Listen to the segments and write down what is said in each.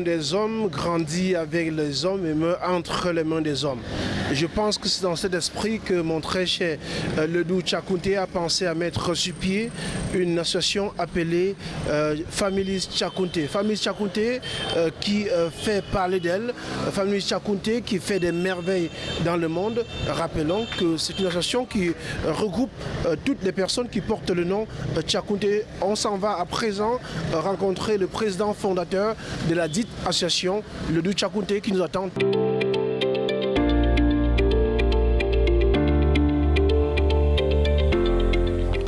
des hommes, grandit avec les hommes et meurt entre les mains des hommes. Je pense que c'est dans cet esprit que mon très cher euh, Ledou a pensé à mettre sur pied une association appelée euh, Families Tchakounté. Tchakounté euh, qui euh, fait parler d'elle, Families Tchakounté qui fait des merveilles dans le monde. Rappelons que c'est une association qui regroupe euh, toutes les personnes qui portent le nom Tchakounté. On s'en va à présent rencontrer le président fondateur de la dite association, Ledou Tchakounté, qui nous attend.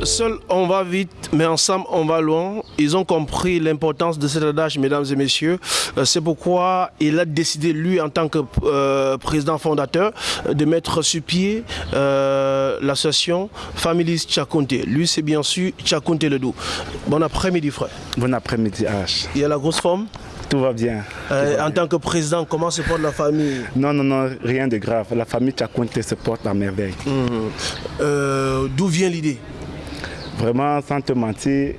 Seul on va vite, mais ensemble on va loin. Ils ont compris l'importance de cet adage, mesdames et messieurs. Euh, C'est pourquoi il a décidé, lui, en tant que euh, président fondateur, euh, de mettre sur pied euh, l'association Families Tchakounté. Lui, c'est bien sûr Tchakounté Ledou. Bon après-midi, frère. Bon après-midi, H. Il y a la grosse forme? Tout va bien. Euh, en tant que président, comment se porte la famille? Non, non, non, rien de grave. La famille Tchakounté se porte à merveille. Euh, D'où vient l'idée? Vraiment, sans te mentir,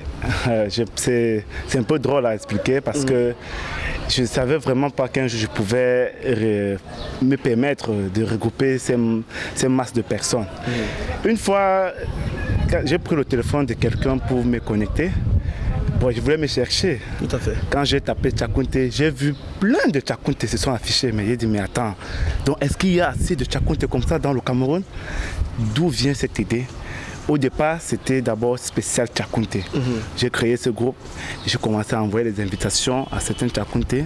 c'est un peu drôle à expliquer parce que je ne savais vraiment pas qu'un jour je pouvais me permettre de regrouper ces, ces masses de personnes. Une fois, j'ai pris le téléphone de quelqu'un pour me connecter. Bon, je voulais me chercher. Tout à fait. Quand j'ai tapé Tchakounté, j'ai vu plein de Tchakounté se sont affichés. Mais j'ai dit, mais attends, donc est-ce qu'il y a assez de Tchakounté comme ça dans le Cameroun? D'où vient cette idée? Au départ, c'était d'abord spécial Tchakounté. J'ai créé ce groupe, j'ai commencé à envoyer des invitations à certains Tchakounté.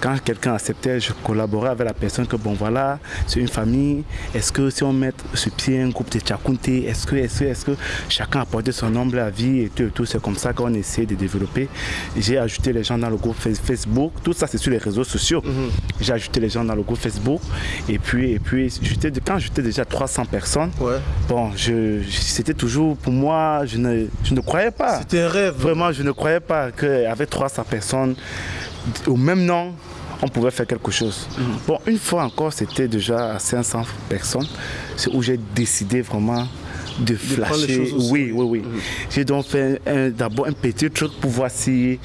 Quand quelqu'un acceptait, je collaborais avec la personne que, bon voilà, c'est une famille. Est-ce que si on met sur pied un groupe de Tchakounté, est-ce que, est-ce que, est-ce que chacun apportait son humble avis et tout, et tout. C'est comme ça qu'on essaie de développer. J'ai ajouté les gens dans le groupe Face- Facebook. Tout ça, c'est sur les réseaux sociaux. J'ai ajouté les gens dans le groupe Facebook. Et puis, et puis quand j'étais déjà 300 personnes, Ouais. bon, je, je- c'était toujours, pour moi, je ne, je ne croyais pas. C'était un rêve. Vraiment, je ne croyais pas qu'avec 300 personnes, au même nom, on pouvait faire quelque chose. Bon, une fois encore, c'était déjà à 500 personnes. C'est où j'ai décidé vraiment de flasher. oui, oui, oui. J'ai donc fait d'abord un petit truc pour voir si.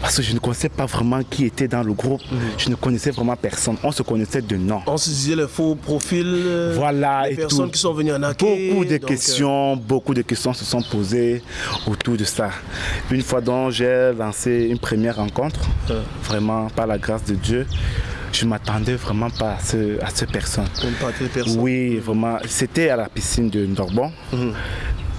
Parce que je ne connaissais pas vraiment qui était dans le groupe. Je ne connaissais vraiment personne. On se connaissait de nom. On se disait les faux profils. euh, Voilà, les et personnes tout. qui sont venues en accueil. Beaucoup de donc, euh, questions, beaucoup de questions se sont posées autour de ça. Une fois donc, j'ai lancé une première rencontre, vraiment par la grâce de Dieu. Je ne m'attendais vraiment pas à, ce, à pas personnes. Oui, vraiment. C'était à la piscine de Ndorbon. Mhm.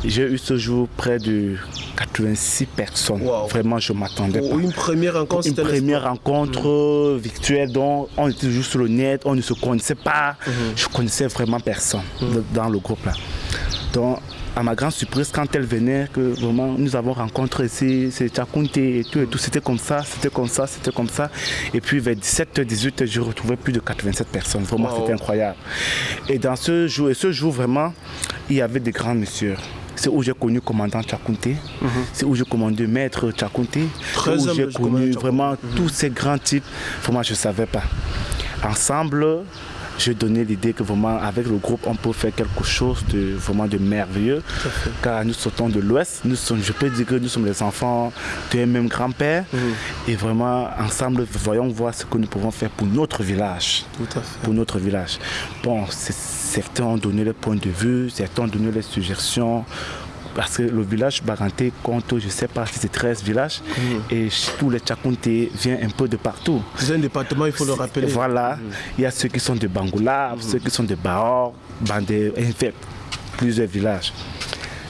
J'ai eu ce jour près de 86 personnes. Wow. Vraiment, je m'attendais pas une première rencontre, une première rencontre euh, virtuelle dont on était juste sur le net, on ne se connaissait pas. Je connaissais vraiment personne de- dans le groupe là. Donc, à ma grande surprise, quand elle venait, que vraiment nous avons rencontré ici, c'est Tchakounté et tout, et tout, c'était comme ça, c'était comme ça, c'était comme ça. Et puis vers 17h, 18h, je retrouvais plus de 87 personnes. Vraiment, Wow. c'était incroyable. Et dans ce jour, et ce jour vraiment, il y avait des grands messieurs. C'est où j'ai connu commandant Tchakounté, c'est où j'ai commandé maître Tchakounté, c'est où j'ai connu vraiment tous ces grands types. Vraiment, je ne savais pas. Ensemble, j'ai donné l'idée que vraiment avec le groupe, on peut faire quelque chose de vraiment de merveilleux. Car nous sortons de l'Ouest, nous sommes, je peux dire que nous sommes les enfants d'un même grand-père. Et vraiment, ensemble, voyons voir ce que nous pouvons faire pour notre village Tout à fait. pour notre village. Bon, certains ont donné leur point de vue, certains ont donné leurs suggestions. Parce que le village Baranté compte, je ne sais pas si c'est 13 villages, et tous les Tchakounté viennent un peu de partout. C'est un département, il faut le rappeler. Voilà, il y a ceux qui sont de Bangoula, ceux qui sont de Baor, Bandé, en fait, plusieurs villages.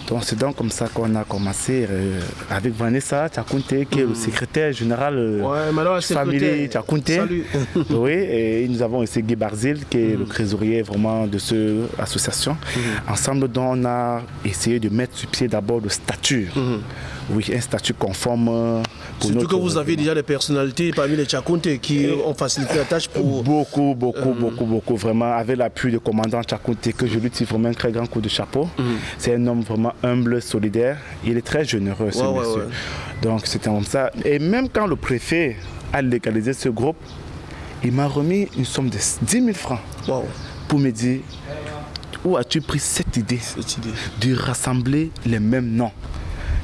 Donc c'est donc comme ça qu'on a commencé euh, avec Vanessa Tchakounté, qui est le secrétaire général euh, Ouais, secrétaire. Tchakounté. Salut. oui, et nous avons aussi Guy Barzil, qui est le trésorier vraiment de cette association. Ensemble, donc, on a essayé de mettre sur pied d'abord le statut. Oui, un statut conforme euh, pour Surtout que vous avez déjà des personnalités parmi les Tchakounté qui ont facilité la tâche pour. Beaucoup, beaucoup, beaucoup, beaucoup, vraiment, avec l'appui du commandant Tchakounté, que je lui tire vraiment un très grand coup de chapeau. C'est un homme vraiment humble, solidaire. Il est très généreux, ce Ouais, ouais, monsieur. ouais. Donc, c'était comme ça. Et même quand le préfet a légalisé ce groupe, il m'a remis une somme de 10 000 francs pour me dire où as-tu pris cette idée cette idée. de rassembler les mêmes noms?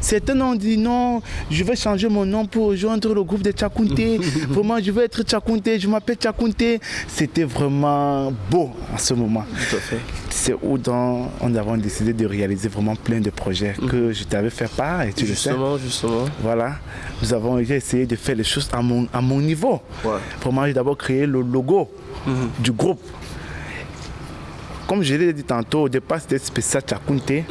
Certains ont dit non, je vais changer mon nom pour rejoindre le groupe de Tchakounté. vraiment, je veux être Tchakounté, je m'appelle Tchakounté. C'était vraiment beau en ce moment. Tout à fait. C'est où dans, on avons décidé de réaliser vraiment plein de projets que je t'avais fait part et tu le sais. Justement, justement. Voilà, nous avons essayé de faire les choses à mon, à mon niveau. Ouais. Vraiment, j'ai d'abord créé le logo du groupe. Comme je l'ai dit tantôt, au départ c'était spécial Tchakounté.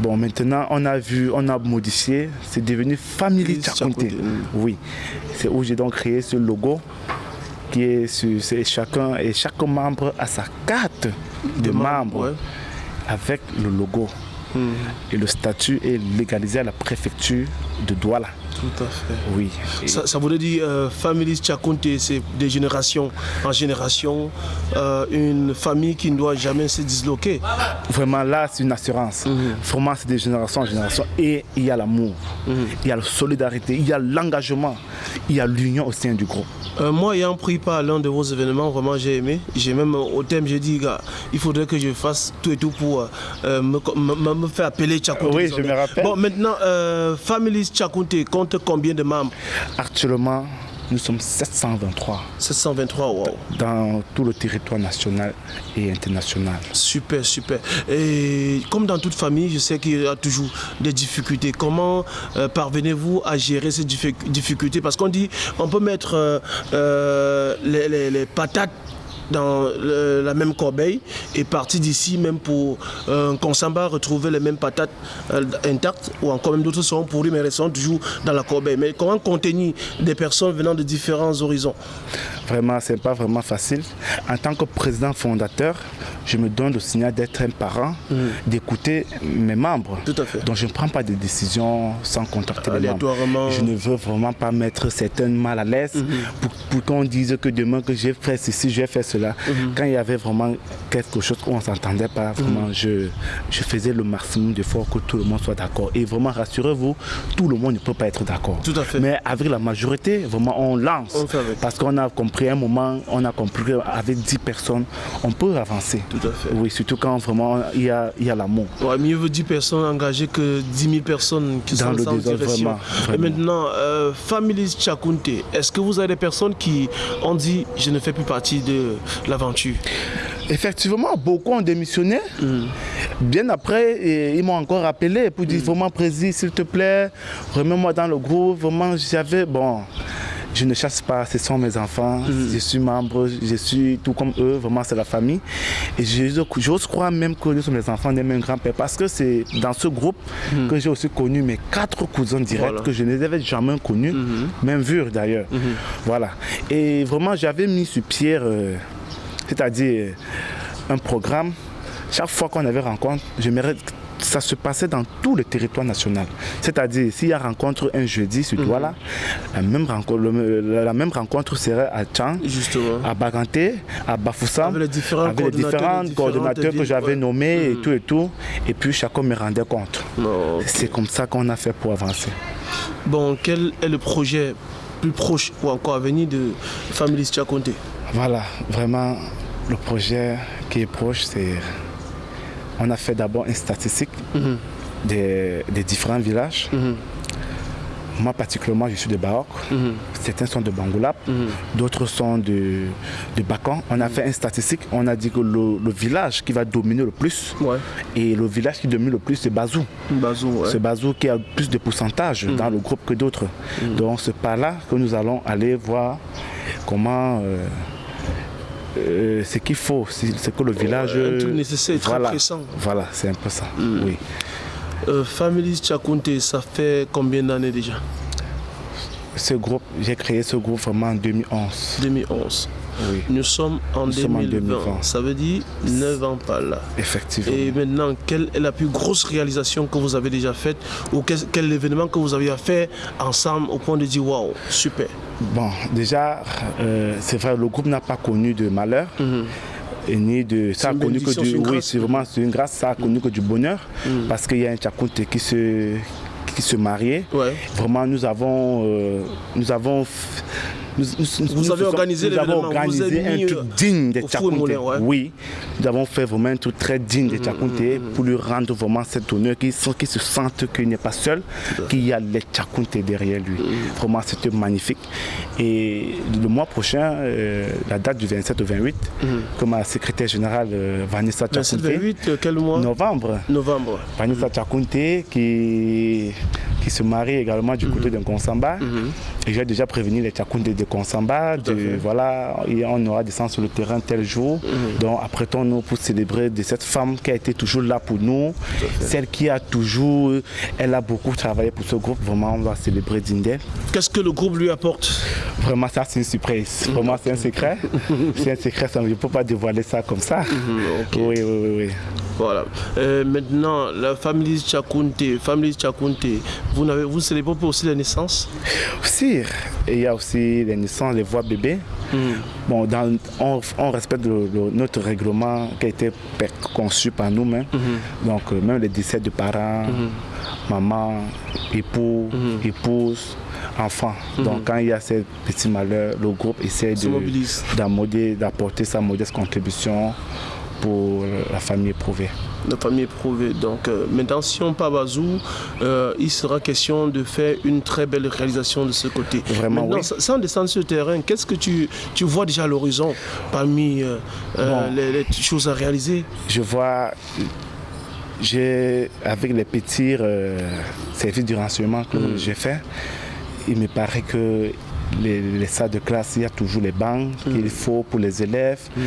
Bon, maintenant on a vu, on a modifié, c'est devenu Family mhm. Oui, c'est où j'ai donc créé ce logo qui est sur chacun et chaque membre a sa carte de, membre, membre ouais. avec le logo. Et le statut est légalisé à la préfecture de Douala. Tout à fait. Oui. Ça, ça voudrait dire euh, Family c'est de génération en génération, euh, une famille qui ne doit jamais se disloquer. Vraiment là, c'est une assurance. Vraiment, c'est de génération en génération. Et il y a l'amour, il y a la solidarité, il y a l'engagement, il y a l'union au sein du groupe. Euh, moi, ayant pris part à l'un de vos événements, vraiment j'ai aimé. J'ai même euh, au thème, j'ai dit, gars, il faudrait que je fasse tout et tout pour euh, me, me- me faire appeler Tchakounte. Oui, je me rappelle. Bon, maintenant, Family Tchakounte compte combien de membres Actuellement, nous sommes 723 723, wow. dans tout le territoire national et international. Super, super. Et comme dans toute famille, je sais qu'il y a toujours des difficultés. Comment euh, parvenez-vous à gérer ces diffi- difficultés? Parce qu'on dit, on peut mettre euh, euh, les, les- les patates dans la même corbeille et partir d'ici même pour euh, consamba retrouver les mêmes patates euh, intactes ou encore même d'autres seront pourries mais resteront toujours dans la corbeille. Mais comment contenir des personnes venant de différents horizons? Vraiment, ce n'est pas vraiment facile. En tant que président fondateur, je me donne le signal d'être un parent, d'écouter mes membres. Tout à fait. Donc je ne prends pas de décisions sans contacter les membres. Je ne veux vraiment pas mettre certains mal à l'aise pour, pour qu'on dise que demain que j'ai fait ceci, j'ai fait cela. Quand il y avait vraiment quelque chose où on ne s'entendait pas, vraiment, je, je faisais le maximum d'efforts que tout le monde soit d'accord. Et vraiment, rassurez-vous, tout le monde ne peut pas être d'accord. Tout à fait. Mais avec la majorité, vraiment, on lance. On. Parce qu'on a compris un moment, on a compris qu'avec 10 personnes, on peut avancer. Tout à fait. Oui, surtout quand vraiment il y a, il y a l'amour. Ouais, mieux vaut 10 personnes engagées que 10 000 personnes qui Dans sont le sans désordre, direction. vraiment, Et maintenant, euh, Families Tchakounte, est-ce que vous avez des personnes qui ont dit je ne fais plus partie de l'aventure? Effectivement, beaucoup ont démissionné. Bien après, et ils m'ont encore appelé pour dire vraiment, Président, s'il te plaît, remets-moi dans le groupe. Vraiment, j'avais. Bon, je ne chasse pas, ce sont mes enfants. Je suis membre, je suis tout comme eux. Vraiment, c'est la famille. Et je- j'ose croire même que nous sommes les enfants des mêmes grands-pères. Parce que c'est dans ce groupe que j'ai aussi connu mes quatre cousins directs Voilà. que je ne les avais jamais connus, même vus d'ailleurs. Voilà. Et vraiment, j'avais mis sur pied. euh, c'est-à-dire un programme. Chaque fois qu'on avait rencontre, j'aimerais que ça se passait dans tout le territoire national. C'est-à-dire, s'il y a rencontre un jeudi sur Douala, la, même rencontre, le- la même rencontre serait à Tchang, Justement. à Baganté, à Bafoussam, Avec les différents avec les différents que j'avais ouais. nommés et tout et tout. Et puis chacun me rendait compte. C'est comme ça qu'on a fait pour avancer. Bon, quel est le projet plus proche ou encore à venir de Families Tchakounte Voilà, vraiment, le projet qui est proche, c'est. On a fait d'abord une statistique des, des différents villages. Moi, particulièrement, je suis de Baok. Certains sont de Bangoulap, d'autres sont de, de Bakan. On a fait une statistique. On a dit que le, le village qui va dominer le plus, Ouais. et le village qui domine le plus, c'est Bazou. Bazou, ouais. C'est Bazou qui a plus de pourcentage dans le groupe que d'autres. Donc c'est par là que nous allons aller voir comment euh, euh, ce qu'il faut, c'est que le village. un truc nécessaire, très voilà, pressant. Voilà, c'est un peu ça. Oui. Euh, Families Tchakounte, ça fait combien d'années déjà? Ce groupe, j'ai créé ce groupe vraiment en 2011. 2011. Oui, Nous sommes en, Nous sommes en 2020. 2020. Ça veut dire 9 ans par là. effectivement. Et maintenant, quelle est la plus grosse réalisation que vous avez déjà faite ou quel, quel événement que vous avez fait ensemble au point de dire waouh, super? Bon, déjà, euh, c'est vrai, le groupe n'a pas connu de malheur. Et ni de ça a connu que du oui c'est vraiment c'est une grâce ça a connu que du bonheur parce qu'il y a un Tchakounte qui se qui se mariait Ouais. vraiment nous avons euh, nous avons f- vous avez organisé nous avons organisé un truc digne de Tchakounte. Ouais. Oui, nous avons fait vraiment un truc très digne de Tchakounte pour lui rendre vraiment cet honneur, qu'il qu se sente qu'il n'est pas seul, qu'il y a les Tchakounte derrière lui. Vraiment, c'était magnifique. Et le mois prochain, euh, la date du 27 au 28, comme ma secrétaire générale euh, Vanessa Tchakounte. 28, quel mois? Novembre. Novembre. Vanessa Tchakounte qui, qui se marie également du côté d'un Konsamba. Et j'ai déjà prévenu les Tchakounte de Konsamba. De, voilà, et on aura descendu sur le terrain tel jour. Donc apprêtons-nous pour célébrer de cette femme qui a été toujours là pour nous. Celle qui a toujours, elle a beaucoup travaillé pour ce groupe. Vraiment, on va célébrer Dindel. Qu'est-ce que le groupe lui apporte? Vraiment, ça c'est une surprise. Vraiment, c'est un secret. c'est un secret, ça, je ne peux pas dévoiler ça comme ça. Okay. Oui, oui, oui, oui. Voilà. Euh, maintenant, la famille Tchakounte, famille Tchakounte, vous, avez, vous célébrez aussi les naissances? Aussi, il y a aussi les naissances, les voix bébés. Mm. Bon, dans, on, on, respecte le, le, notre règlement qui a été conçu par nous-mêmes. Mm -hmm. Donc, euh, même les décès de parents, mm -hmm. maman, époux, -hmm. épouse, enfants. Donc, quand il y a ces petits malheurs, le groupe essaie d'apporter sa modeste contribution pour la famille éprouvée. La famille éprouvée. Donc euh, maintenant, si on part à Bazou, euh, il sera question de faire une très belle réalisation de ce côté. Vraiment, maintenant, oui. sans descendre sur le terrain, qu'est-ce que tu, tu vois déjà à l'horizon parmi euh, bon. les, les, choses à réaliser? Je vois, avec les petits services du renseignement que mmh. j'ai fait, il me paraît que les, les, salles de classe, il y a toujours les bancs mmh. qu'il faut pour les élèves. Mmh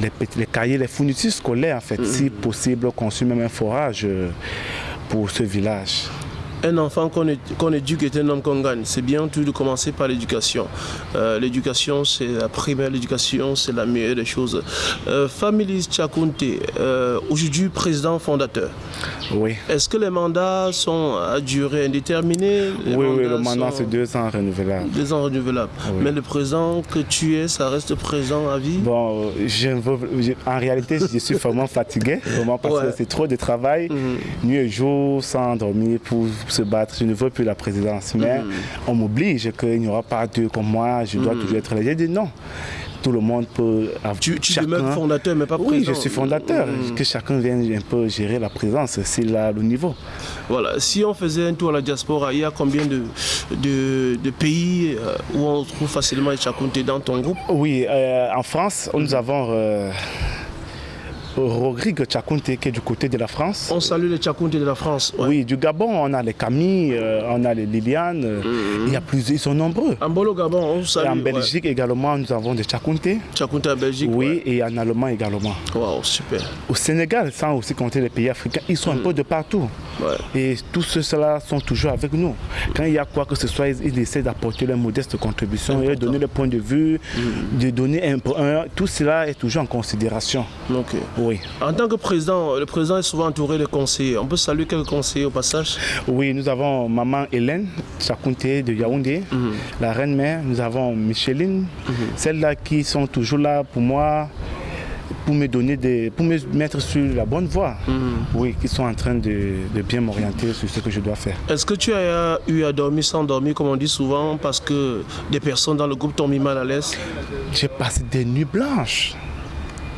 les, les, cahiers, les fournitures scolaires, en fait, mmh. si possible, conçu même un forage pour ce village. Un enfant qu'on qu éduque est un homme qu'on gagne. C'est bien tout de commencer par l'éducation. Euh, l'éducation, c'est la primaire, l'éducation, c'est la meilleure des choses. Euh, Familis Tchakounte, euh, aujourd'hui président fondateur. Oui. Est-ce que les mandats sont à durée indéterminée? Les Oui, oui, le mandat c'est deux ans renouvelable. Deux ans renouvelable. Oui. Mais le président que tu es, ça reste présent à vie? Bon, je veux, je, en réalité, je suis vraiment fatigué, vraiment parce ouais. que c'est trop de travail, mmh. nuit et jour, sans dormir pour se battre. Je ne veux plus la présidence, mais mmh. on m'oblige qu'il n'y aura pas deux comme moi, je dois mmh. toujours être là. J'ai dit non tout le monde peut avoir. Tu, tu chacun... es même fondateur, mais pas oui, président. Oui, je suis fondateur. Mmh. Que chacun vienne un peu gérer la présence, c'est là le niveau. Voilà. Si on faisait un tour à la diaspora, il y a combien de, de, de pays euh, où on trouve facilement les Tchakounte dans ton groupe? Oui, euh, en France, nous avons. Euh, Rodrigue Tchakounte qui est du côté de la France. On salue les Tchakounte de la France. Ouais. Oui, du Gabon, on a les Camille, euh, on a les Liliane, mm -hmm. il y a plusieurs, ils sont nombreux. En Bolo Gabon, on salue. Et en Belgique ouais. également, nous avons des Tchakounte. Tchakounte en Belgique Oui, ouais. et en Allemagne également. Wow, super. Au Sénégal, sans aussi compter les pays africains, ils sont mm. un peu de partout. Et tous ceux-là sont toujours avec nous. Quand il y a quoi que ce soit, ils, ils essaient d'apporter leur modeste contribution et de donner le point de vue, mm. de donner un, un, tout cela est toujours en considération. Ok. Oui. En tant que président, le président est souvent entouré de conseillers. On peut saluer quelques conseillers au passage Oui, nous avons maman Hélène Chakounte de Yaoundé, mm -hmm. la reine-mère. Nous avons Micheline, mm -hmm. celles-là qui sont toujours là pour moi pour me donner des, pour me mettre sur la bonne voie. -hmm. Oui, qui sont en train de, de bien m'orienter sur ce que je dois faire. Est-ce que tu as eu à dormir sans dormir, comme on dit souvent, parce que des personnes dans le groupe t'ont mis mal à l'aise? J'ai passé des nuits blanches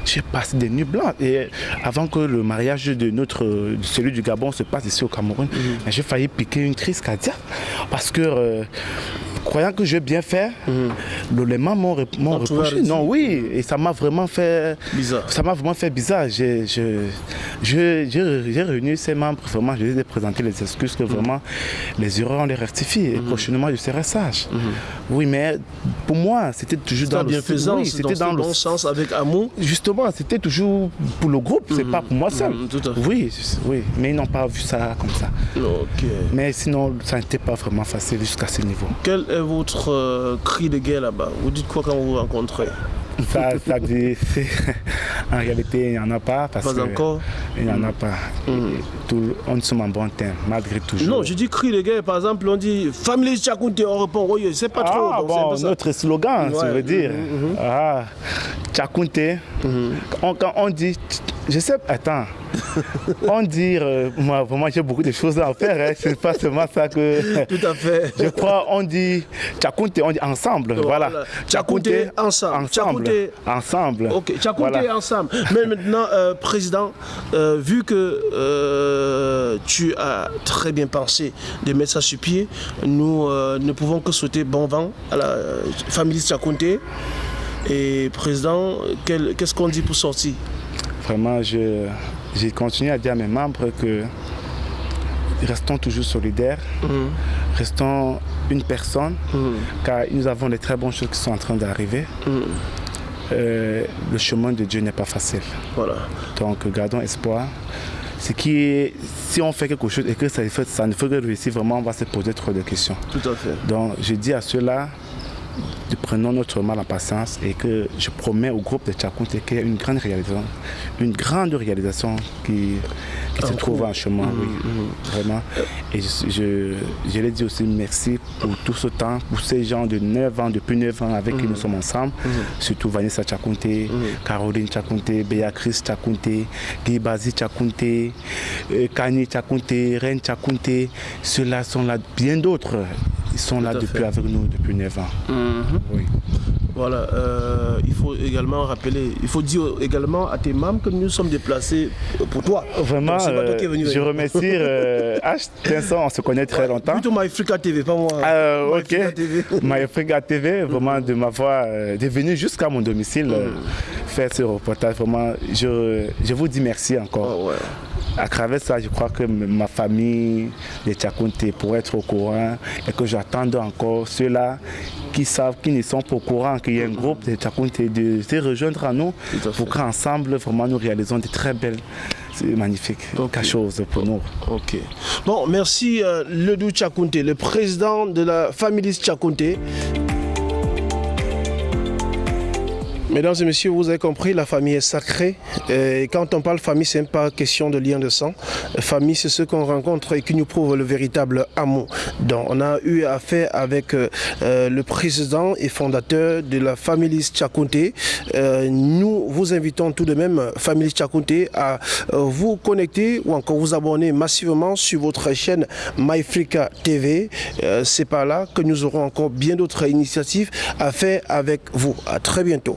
j'ai passé des nuits blanches. Et avant que le mariage de notre, celui du Gabon se passe ici au Cameroun, -hmm. j'ai failli piquer une crise cardiaque. Parce que, euh, croyant que j'ai bien fait, mm -hmm. les mains m'ont reproché. Non, oui, et ça m'a vraiment fait bizarre. Ça m'a vraiment fait bizarre. J'ai réuni ces membres, vraiment, je les ai présenté les excuses que vraiment les erreurs, on les rectifie. Et prochainement, je serai sage. Oui, mais pour moi, c'était toujours dans le oui, c'était dans, le bon sens, avec amour. Justement, c'était toujours pour le groupe, c'est pas pour moi seul. Oui, oui, mais ils n'ont pas vu ça comme ça. Okay. Mais sinon, ça n'était pas vraiment facile jusqu'à ce niveau. Quel est votre euh, cri de guerre là-bas? Vous dites quoi quand vous vous rencontrez? Ça, ça dit, en réalité, il n'y en a pas. Parce pas que encore? Il n'y en a pas. Mm. Tout, on sommes en bon temps, malgré tout. Non, je dis cri de guerre, par exemple, on dit Famille Tchakounte, on répond, oui, c'est pas ah, trop. bon, un notre slogan, ouais. ça veut dire. Mm -hmm. ah, Tchakounte, mm -hmm. on, quand on dit, je sais, attends, on dit, euh, moi vraiment j'ai beaucoup de choses à faire, hein. c'est pas seulement ça que... Tout à fait. Je crois, on dit Tchakounte, on dit ensemble, voilà. Tchakounte ensemble. Ensemble. Ensemble. Ok, Tchakounte ensemble. Mais maintenant, euh, Président, euh, vu que tu as très bien pensé de mettre ça sur pied, nous ne pouvons que souhaiter bon vent à la famille Tchakounte. Et Président, qu'est-ce qu'on dit pour sortir? Vraiment, je, j'ai continué à dire à mes membres que restons toujours solidaires, mhm. restons une personne, mhm. car nous avons de très bonnes choses qui sont en train d'arriver. Mhm. Euh, le chemin de Dieu n'est pas facile. Voilà. Donc gardons espoir. Ce qui est, si on fait quelque chose et que ça, ça ne fait que réussir, vraiment, on va se poser trop de questions. Tout à fait. Donc je dis à ceux-là, prenons notre mal en patience et que je promets au groupe de Tchakounte qu'il y a une grande réalisation, une grande réalisation qui, se trouve en chemin, mmh, oui, mmh. vraiment. Et je, je, l'ai dit aussi merci pour tout ce temps, pour ces gens de 9 ans, depuis 9 ans avec qui nous mmh. sommes ensemble, surtout Vanessa Tchakounte, Caroline Tchakounte, Béatrice Tchakounte, Guy Bazi Tchakounte, euh, Kani Tchakounte, Reine Tchakounte, ceux-là sont là, bien d'autres. Ils sont là depuis avec nous depuis 9 ans. Mhm. Oui. Voilà, euh, il faut également rappeler, il faut dire également à tes membres que nous sommes déplacés pour toi. Vraiment, euh, je remercie euh, H. Vincent, on se connaît très longtemps. Plutôt MyFrica TV, pas moi. Euh, ok, MyFrica TV, vraiment de m'avoir, de venir jusqu'à mon domicile mm. faire ce reportage. Vraiment, je, je vous dis merci encore. Oh, ouais à travers ça, je crois que ma famille, les Tchakounté, pourrait être au courant et que j'attends encore ceux-là qui savent, qui ne sont pas au courant qu'il y a un groupe de Tchakounté de se rejoindre à nous pour qu'ensemble, vraiment, nous réalisons de très belles magnifiques choses pour nous. Ok. Bon, merci euh, Ledou Tchakounté, le président de la famille Tchakounté. Mesdames et messieurs, vous avez compris, la famille est sacrée. Et quand on parle famille, ce n'est pas question de lien de sang. Famille, c'est ce qu'on rencontre et qui nous prouve le véritable amour. Donc, on a eu affaire avec euh, euh, le président et fondateur de la famille Tchakounté. Euh, nous vous invitons tout de même, famille Tchakounté, à vous connecter ou encore vous abonner massivement sur votre chaîne MyFrica TV. c'est par là que nous aurons encore bien d'autres initiatives à faire avec vous. À très bientôt.